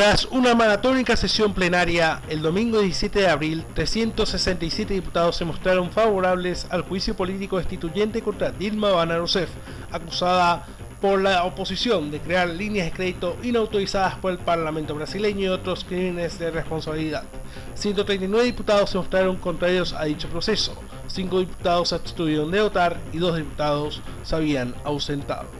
Tras una maratónica sesión plenaria, el domingo 17 de abril, 367 diputados se mostraron favorables al juicio político destituyente contra Dilma Van Rousseff, acusada por la oposición de crear líneas de crédito inautorizadas por el Parlamento brasileño y otros crímenes de responsabilidad. 139 diputados se mostraron contrarios a dicho proceso, 5 diputados se abstuvieron de votar y 2 diputados se habían ausentado.